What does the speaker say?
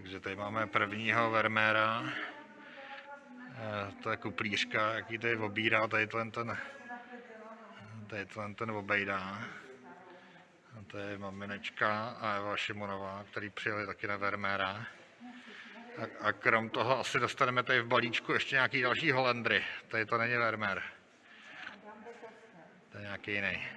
Takže tady máme prvního Vermeera. Eh, to je kuplířka, jaký tady obírá, tady ten, ten, tady ten, ten obejdá. A to je maminečka a Eva Šimonová, který přijeli taky na Vermeera. A, a krom toho asi dostaneme tady v balíčku ještě nějaký další Holendry. Tady to není Vermeer. To je nějaký jiný.